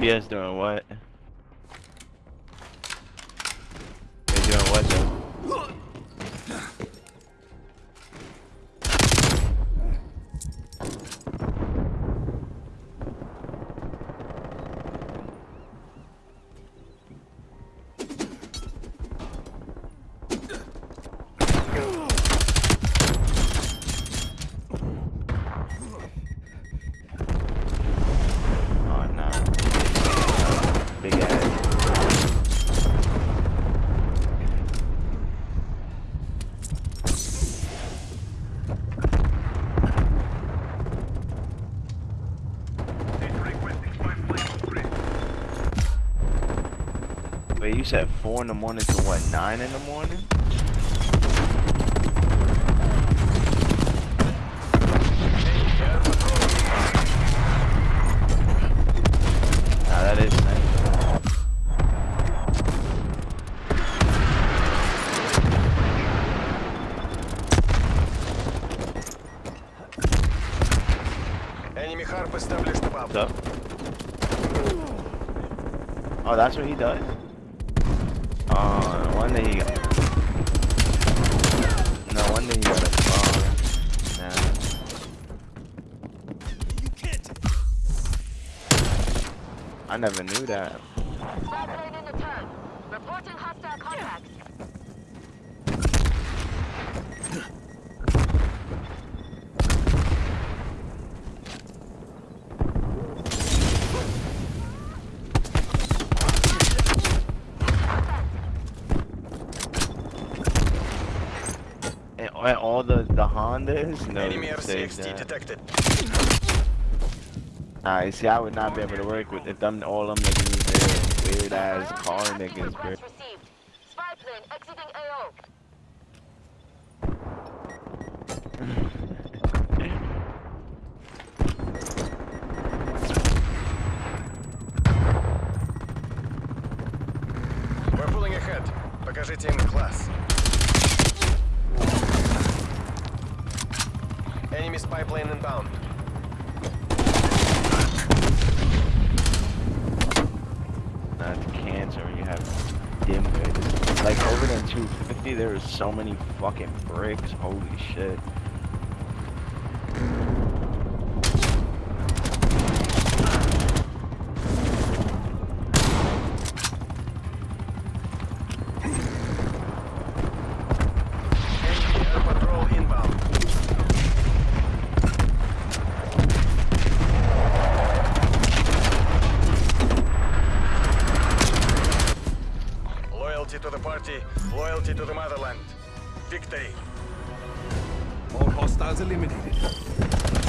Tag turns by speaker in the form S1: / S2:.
S1: U UPS doing what? You said four in the morning to what, nine in the morning? Nah, that is nice.
S2: Enemy harp established above.
S1: Oh, that's what he does? Uh, no wonder he got... No wonder he got a. Nah. I never knew that.
S3: Reporting hostile contacts.
S1: all the the Hondas? No,
S2: Enemy RCXD detected.
S1: I see, I would not be able to work with if them all them niggas there weird ass car niggas, bro.
S3: We're pulling ahead.
S2: Покажите им класс. Enemy spy plane inbound.
S1: Not cancer, you have dim vision. Like over there in 250, there is so many fucking bricks. Holy shit.
S2: Enemy air patrol inbound. Loyalty to the party, loyalty to the motherland. Victory.
S4: All hostiles eliminated.